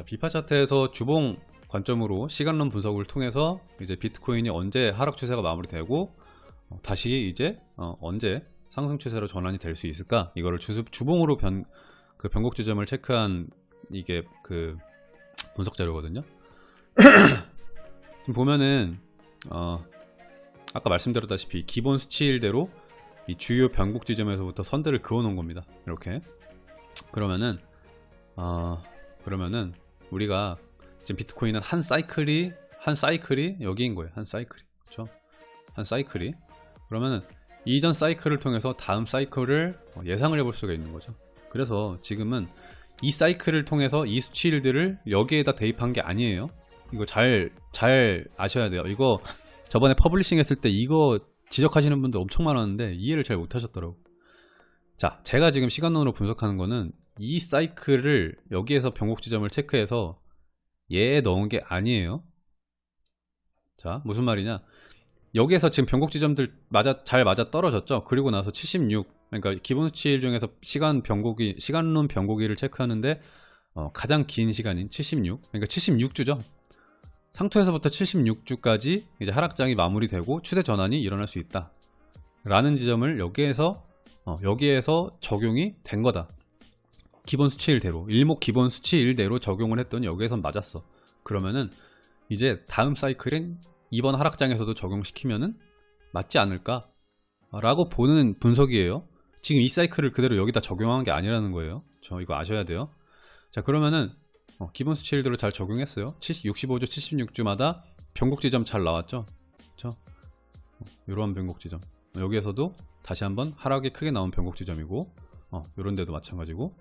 자, 비파 차트에서 주봉 관점으로 시간론 분석을 통해서 이제 비트코인이 언제 하락 추세가 마무리되고 어, 다시 이제 어, 언제 상승 추세로 전환이 될 수 있을까? 이거를 주, 주봉으로 변, 그 변곡 지점을 체크한 이게 그 분석 자료거든요. 지금 보면은 어, 아까 말씀드렸다시피 기본 수치일대로 이 주요 변곡 지점에서부터 선들을 그어 놓은 겁니다. 이렇게 그러면은 어, 그러면은 우리가 지금 비트코인은 한 사이클이 한 사이클이 여기인 거예요. 한 사이클이 그렇죠? 한 사이클이 그러면은 이전 사이클을 통해서 다음 사이클을 예상을 해볼 수가 있는 거죠. 그래서 지금은 이 사이클을 통해서 이 수치일들을 여기에다 대입한 게 아니에요. 이거 잘, 잘 아셔야 돼요. 이거 저번에 publishing 했을 때 이거 지적하시는 분들 엄청 많았는데 이해를 잘 못하셨더라고. 자, 제가 지금 시간론으로 분석하는 거는 이 사이클을 여기에서 변곡 지점을 체크해서 얘에 넣은 게 아니에요. 자, 무슨 말이냐? 여기에서 지금 변곡 지점들 맞아 잘 맞아 떨어졌죠. 그리고 나서 76 그러니까 기본 수치일 중에서 시간 변곡이 시간론 변곡일을 체크하는데 어, 가장 긴 시간인 76 그러니까 76주죠. 상투에서부터 76주까지 이제 하락장이 마무리되고 추세 전환이 일어날 수 있다. 라는 지점을 여기에서 어, 여기에서 적용이 된 거다. 기본 수치일대로 일목 기본 수치일대로 적용을 했더니 여기에선 맞았어. 그러면은 이제 다음 사이클은 이번 하락장에서도 적용시키면은 맞지 않을까? 라고 보는 분석이에요. 지금 이 사이클을 그대로 여기다 적용한 게 아니라는 거예요. 저 이거 아셔야 돼요. 자 그러면은 어, 기본 수치일대로 잘 적용했어요. 70, 65주, 76주마다 변곡 지점 잘 나왔죠. 어, 이러한 변곡 지점. 여기에서도 다시 한번 하락이 크게 나온 변곡 지점이고 어, 이런 데도 마찬가지고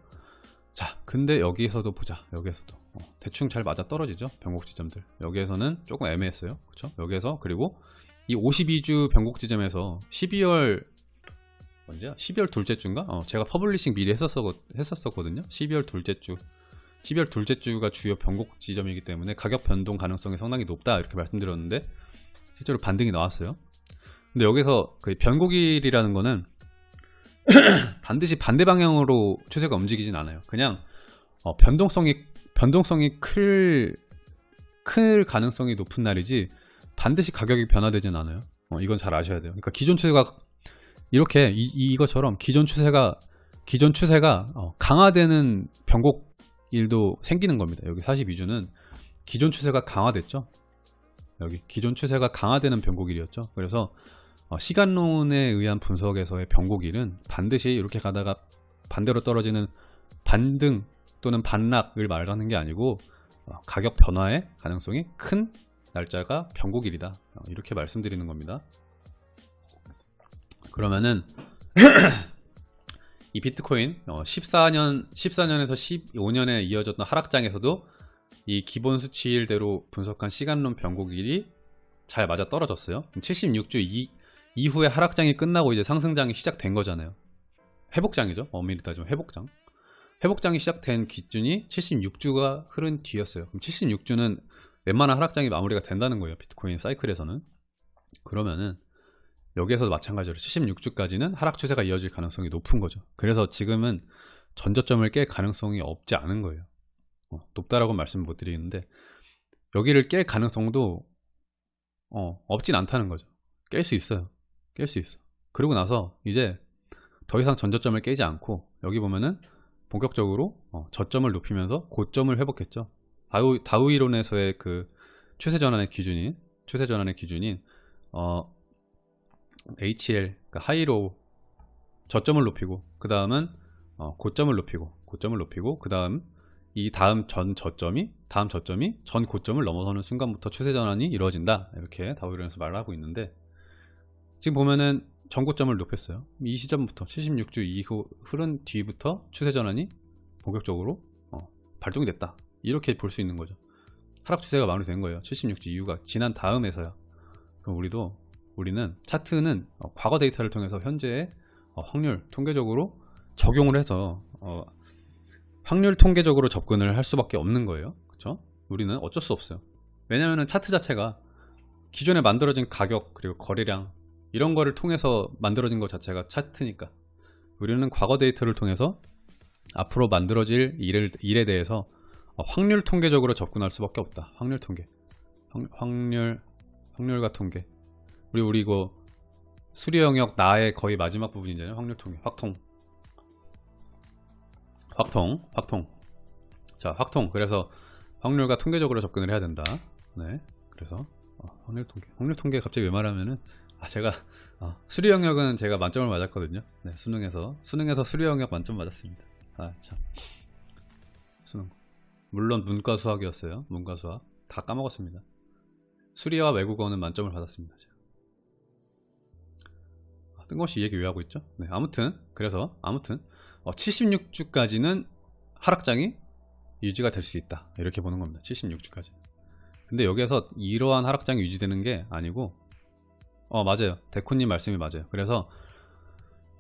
자 근데 여기에서도 보자. 여기에서도. 어, 대충 잘 맞아 떨어지죠? 변곡 지점들. 여기에서는 조금 애매했어요. 그렇죠 여기에서 그리고 이 52주 변곡 지점에서 12월 언제야? 12월 둘째 주인가? 어, 제가 publishing 미리 했었어, 했었거든요. 12월 둘째 주. 12월 둘째 주가 주요 변곡 지점이기 때문에 가격 변동 가능성이 상당히 높다 이렇게 말씀드렸는데 실제로 반등이 나왔어요. 근데 여기서 그 변곡일이라는 거는 반드시 반대 방향으로 추세가 움직이진 않아요. 그냥 어, 변동성이 변동성이 클, 클 가능성이 높은 날이지 반드시 가격이 변화되진 않아요. 어, 이건 잘 아셔야 돼요. 그러니까 기존 추세가 이렇게 이, 이것처럼 기존 추세가 기존 추세가 어, 강화되는 변곡 일도 생기는 겁니다. 여기 42주는 기존 추세가 강화됐죠. 여기 기존 추세가 강화되는 변곡일이었죠. 그래서 어, 시간론에 의한 분석에서의 변곡일은 반드시 이렇게 가다가 반대로 떨어지는 반등 또는 반락을 말하는 게 아니고 어, 가격 변화의 가능성이 큰 날짜가 변곡일이다. 어, 이렇게 말씀드리는 겁니다. 그러면은 이 비트코인 14년 14년에서 15년에 이어졌던 하락장에서도 이 기본 수치일대로 분석한 시간론 변곡일이 잘 맞아 떨어졌어요. 76주 이, 이후에 하락장이 끝나고 이제 상승장이 시작된 거잖아요. 회복장이죠. 엄밀히 따지면 회복장. 회복장이 시작된 기준이 76주가 흐른 뒤였어요. 그럼 76주는 웬만한 하락장이 마무리가 된다는 거예요. 비트코인 사이클에서는. 그러면은 여기에서 도 마찬가지로 76주까지는 하락 추세가 이어질 가능성이 높은 거죠. 그래서 지금은 전저점을 깰 가능성이 없지 않은 거예요. 어, 높다라고 말씀 못 드리는데 여기를 깰 가능성도 어, 없진 않다는 거죠. 깰 수 있어요. 깰 수 있어. 그리고 나서 이제 더 이상 전저점을 깨지 않고 여기 보면은 본격적으로 어, 저점을 높이면서 고점을 회복했죠. 다우, 다우 이론에서의 그 추세 전환의 기준인 추세 전환의 기준인 어, HL 그러니까 하이로 저점을 높이고 그 다음은 어, 고점을 높이고 고점을 높이고 그 다음 이 다음 전 저점이 다음 저점이 전 고점을 넘어서는 순간부터 추세 전환이 이루어진다. 이렇게 다우 이론에서 말을 하고 있는데 지금 보면은 전고점을 높였어요. 이 시점부터 76주 이후 흐른 뒤부터 추세 전환이 본격적으로 어, 발동이 됐다. 이렇게 볼 수 있는 거죠. 하락 추세가 마무리된 거예요. 76주 이후가 지난 다음에서야. 그럼 우리도 우리는 차트는 어, 과거 데이터를 통해서 현재의 어, 확률 통계적으로 적용을 해서 어, 확률 통계적으로 접근을 할 수밖에 없는 거예요. 그렇죠? 우리는 어쩔 수 없어요. 왜냐하면 차트 자체가 기존에 만들어진 가격 그리고 거래량 이런 거를 통해서 만들어진 것 자체가 차트니까 우리는 과거 데이터를 통해서 앞으로 만들어질 일을, 일에 대해서 어, 확률 통계적으로 접근할 수밖에 없다. 확률 통계. 확, 확률 확률과 통계. 우리 우리 이거 수리 영역 나의 거의 마지막 부분이잖아요. 확률 통계. 확통. 확통. 확통. 자, 확통. 그래서 확률과 통계적으로 접근을 해야 된다. 네. 그래서 어, 확률 통계. 확률 통계 갑자기 왜 말하면은 아 제가 어, 수리 영역은 제가 만점을 맞았거든요. 네, 수능에서 수능에서 수리 영역 만점 맞았습니다. 아 참. 수능. 물론 문과 수학이었어요. 문과 수학 다 까먹었습니다. 수리와 외국어는 만점을 받았습니다. 제가. 아, 뜬금없이 이 얘기 왜 하고 있죠? 네, 아무튼 그래서 아무튼 어, 76주까지는 하락장이 유지가 될 수 있다. 이렇게 보는 겁니다. 76주까지. 근데 여기에서 이러한 하락장이 유지되는 게 아니고 어 맞아요. 데코님 말씀이 맞아요. 그래서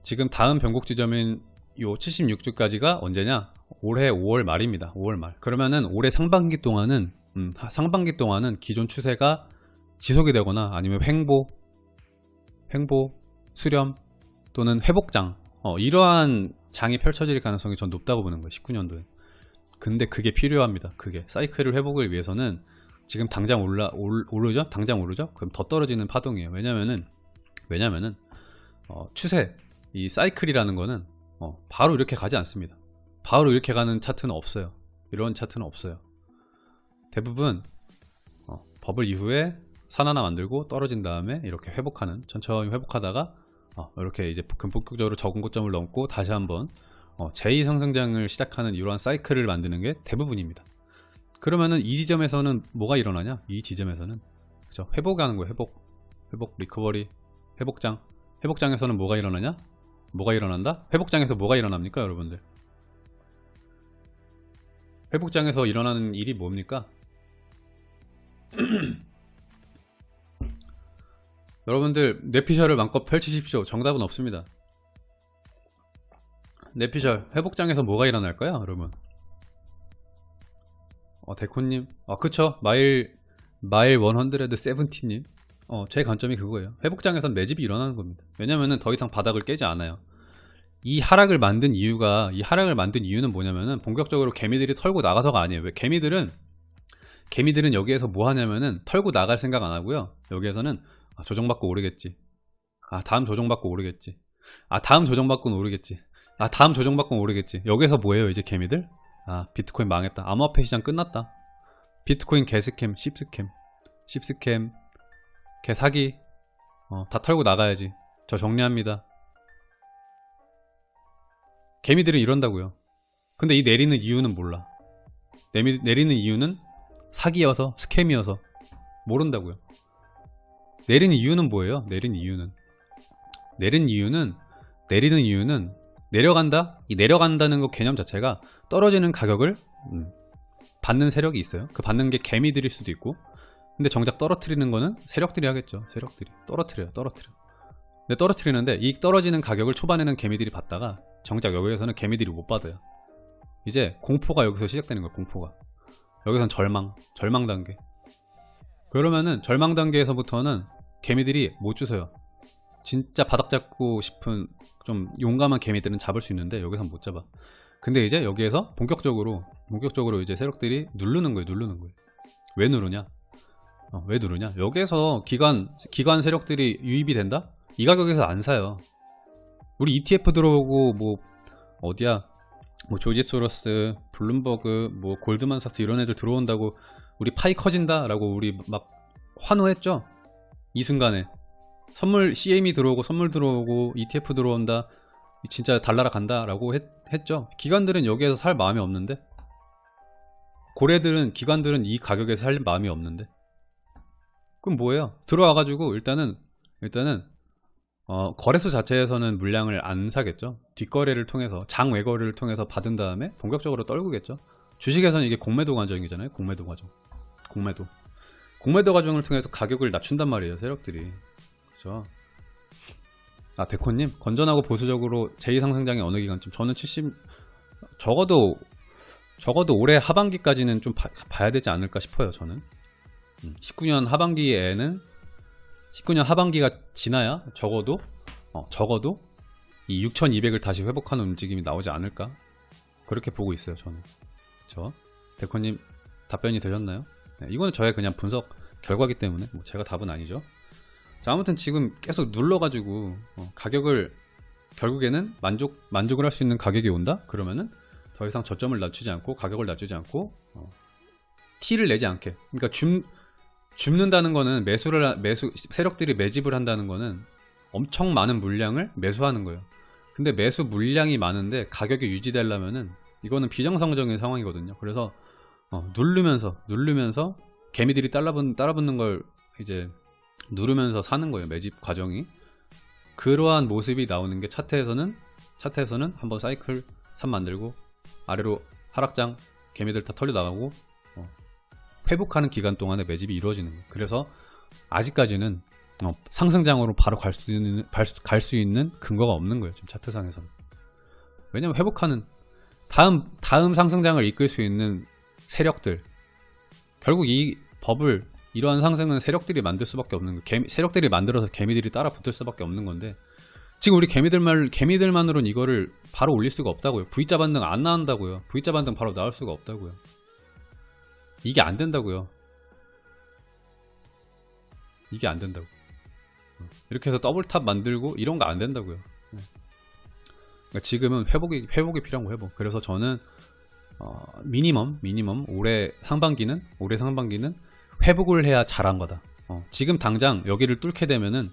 지금 다음 변곡 지점인 요 76주까지가 언제냐? 올해 5월 말입니다. 5월 말. 그러면은 올해 상반기 동안은 음, 하- 상반기 동안은 기존 추세가 지속이 되거나 아니면 횡보, 횡보, 수렴 또는 회복장 어, 이러한 장이 펼쳐질 가능성이 전 높다고 보는 거예요. 19년도에. 근데 그게 필요합니다. 그게 사이클을 회복을 위해서는 지금 당장 올라 올, 오르죠? 당장 오르죠? 그럼 더 떨어지는 파동이에요. 왜냐면은 왜냐면은 어, 추세 이 사이클이라는 거는 어, 바로 이렇게 가지 않습니다. 바로 이렇게 가는 차트는 없어요. 이런 차트는 없어요. 대부분 어, 버블 이후에 산 하나 만들고 떨어진 다음에 이렇게 회복하는 천천히 회복하다가 어, 이렇게 이제 본격적으로 적은 고점을 넘고 다시 한번 어, 제2 상승장을 시작하는 이러한 사이클을 만드는 게 대부분입니다. 그러면은 이 지점에서는 뭐가 일어나냐? 이 지점에서는 그죠? 회복하는 거예요. 회복, 회복, 리커버리, 회복장. 회복장에서는 뭐가 일어나냐? 뭐가 일어난다? 회복장에서 뭐가 일어납니까, 여러분들? 회복장에서 일어나는 일이 뭡니까? 여러분들 뇌피셜을 마음껏 펼치십시오. 정답은 없습니다. 뇌피셜 회복장에서 뭐가 일어날까요, 여러분? 어, 데코님. 아, 그쵸. 마일, 마일 170님. 어, 제 관점이 그거예요. 회복장에선 매집이 일어나는 겁니다. 왜냐면은 더 이상 바닥을 깨지 않아요. 이 하락을 만든 이유가, 이 하락을 만든 이유는 뭐냐면은 본격적으로 개미들이 털고 나가서가 아니에요. 왜? 개미들은, 개미들은 여기에서 뭐 하냐면은 털고 나갈 생각 안 하고요. 여기에서는 아, 조정받고 오르겠지. 아, 다음 조정받고 오르겠지. 아, 다음 조정받고는 오르겠지. 아, 다음 조정받고는 오르겠지. 여기서 뭐예요, 이제 개미들? 아 비트코인 망했다. 암호화폐 시장 끝났다. 비트코인 개스캠 씹스캠. 씹스캠 개 사기. 어, 다 털고 나가야지. 저 정리합니다. 개미들은 이런다고요. 근데 이 내리는 이유는 몰라. 내미, 내리는 이유는 사기여서 스캠이어서 모른다고요. 내리는 이유는 뭐예요? 내리는 이유는. 내리는 이유는 내리는 이유는 내려간다? 이 내려간다는 거 개념 자체가 떨어지는 가격을 음, 받는 세력이 있어요. 그 받는 게 개미들일 수도 있고 근데 정작 떨어뜨리는 거는 세력들이 하겠죠. 세력들이 떨어뜨려요. 떨어뜨려. 근데 떨어뜨리는데 이 떨어지는 가격을 초반에는 개미들이 받다가 정작 여기에서는 개미들이 못 받아요. 이제 공포가 여기서 시작되는 거예요. 공포가. 여기선 절망, 절망 단계. 그러면은 절망 단계에서부터는 개미들이 못 주서요. 진짜 바닥 잡고 싶은 좀 용감한 개미들은 잡을 수 있는데 여기선 못 잡아. 근데 이제 여기에서 본격적으로 본격적으로 이제 세력들이 누르는 거예요. 누르는 거예요. 왜 누르냐? 어, 왜 누르냐? 여기에서 기관 기관 세력들이 유입이 된다? 이 가격에서 안 사요. 우리 ETF 들어오고 뭐 어디야? 뭐 조지 소로스, 블룸버그, 뭐 골드만삭스 이런 애들 들어온다고 우리 파이 커진다 라고 우리 막 환호했죠. 이 순간에 선물 CM이 들어오고 선물 들어오고 ETF 들어온다 진짜 달나라 간다 라고 했, 죠. 기관들은 여기에서 살 마음이 없는데 고래들은 기관들은 이 가격에서 살 마음이 없는데. 그럼 뭐예요? 들어와 가지고 일단은 일단은 어, 거래소 자체에서는 물량을 안 사겠죠. 뒷거래를 통해서 장외거래를 통해서 받은 다음에 본격적으로 떨구겠죠. 주식에서는 이게 공매도 과정이잖아요. 공매도 과정. 공매도. 공매도 과정을 통해서 가격을 낮춘단 말이에요 세력들이 그죠. 아 데코님 건전하고 보수적으로 제2상승장의 어느 기간쯤? 저는 70 적어도 적어도 올해 하반기까지는 좀 봐, 봐야 되지 않을까 싶어요 저는. 음, 19년 하반기에는 19년 하반기가 지나야 적어도 어, 적어도 이 6200을 다시 회복하는 움직임이 나오지 않을까? 그렇게 보고 있어요 저는. 그쵸? 데코님 답변이 되셨나요? 네, 이거는 저의 그냥 분석 결과기 때문에 뭐 제가 답은 아니죠. 자 아무튼 지금 계속 눌러가지고 어, 가격을 결국에는 만족 만족을 할 수 있는 가격이 온다. 그러면은 더 이상 저점을 낮추지 않고 가격을 낮추지 않고 어, T를 내지 않게. 그러니까 줌 줍는다는 거는 매수를 하- 매수 세력들이 매집을 한다는 거는 엄청 많은 물량을 매수하는 거예요. 근데 매수 물량이 많은데 가격이 유지되려면은 이거는 비정상적인 상황이거든요. 그래서 어, 누르면서 누르면서 개미들이 따라붙는, 따라붙는 걸 이제 누르면서 사는 거예요. 매집 과정이. 그러한 모습이 나오는 게 차트에서는 차트에서는 한번 사이클 3 만들고 아래로 하락장 개미들 다 털려 나가고 어, 회복하는 기간 동안에 매집이 이루어지는 거예요. 그래서 아직까지는 어, 상승장으로 바로 갈 수 있는 갈 수 있는 근거가 없는 거예요. 지금 차트상에서는. 왜냐면 회복하는 다음 다음 상승장을 이끌 수 있는 세력들 결국 이 법을 이러한 상승은 세력들이 만들 수밖에 없는 거. 개미, 세력들이 만들어서 개미들이 따라 붙을 수밖에 없는 건데 지금 우리 개미들만 개미들만으로는 이거를 바로 올릴 수가 없다고요. V자 반등 안 나온다고요. V자 반등 바로 나올 수가 없다고요. 이게 안 된다고요. 이게 안 된다고. 이렇게 해서 double top 만들고 이런 거 안 된다고요. 네. 그러니까 지금은 회복이 회복이 필요한 거 회복. 그래서 저는 어, minimum minimum 올해 상반기는 올해 상반기는 회복을 해야 잘한 거다. 어, 지금 당장 여기를 뚫게 되면은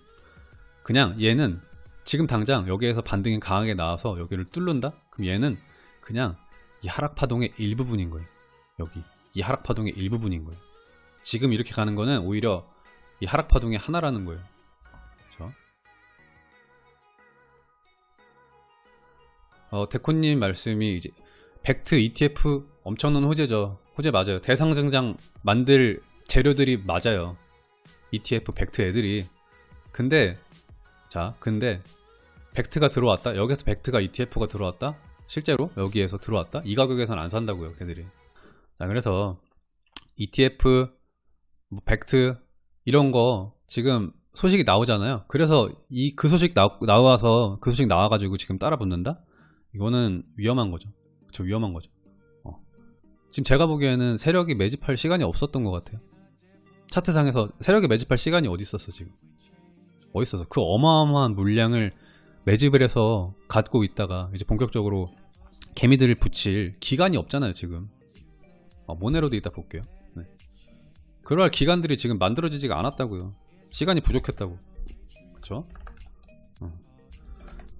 그냥 얘는 지금 당장 여기에서 반등이 강하게 나와서 여기를 뚫는다? 그럼 얘는 그냥 이 하락 파동의 일부분인 거예요. 여기 이 하락 파동의 일부분인 거예요. 지금 이렇게 가는 거는 오히려 이 하락 파동의 하나라는 거예요. 그렇죠? 어, 데코님 말씀이 이제 벡트 ETF 엄청난 호재죠. 호재 맞아요. 대상증장 만들 재료들이 맞아요. ETF 벡트 애들이. 근데 자, 근데 벡트가 들어왔다. 여기서 벡트가 ETF가 들어왔다. 실제로 여기에서 들어왔다. 이 가격에서는 안 산다고요, 걔들이. 자, 그래서 ETF, 뭐 벡트 이런 거 지금 소식이 나오잖아요. 그래서 이 그 소식 나, 나와서 그 소식 나와가지고 지금 따라 붙는다? 이거는 위험한 거죠. 그쵸, 위험한 거죠. 어. 지금 제가 보기에는 세력이 매집할 시간이 없었던 것 같아요. 차트상에서 세력이 매집할 시간이 어디 있었어 지금? 어디 있어서 그 어마어마한 물량을 매집을 해서 갖고 있다가 이제 본격적으로 개미들을 붙일 기간이 없잖아요 지금. 어, 모네로도 이따 볼게요. 네. 그럴 기간들이 지금 만들어지지가 않았다고요. 시간이 부족했다고. 그쵸? 어.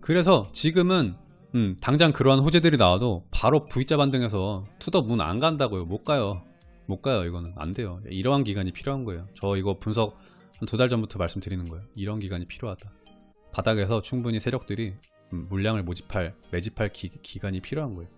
그래서 지금은 음, 당장 그러한 호재들이 나와도 바로 V자 반등해서 to the moon 안 간다고요. 못 가요. 못 가요. 이거는 안 돼요. 이러한 기간이 필요한 거예요. 저 이거 분석 한두달 전부터 말씀드리는 거예요. 이런 기간이 필요하다. 바닥에서 충분히 세력들이 음, 물량을 모집할, 매집할 기, 기간이 필요한 거예요.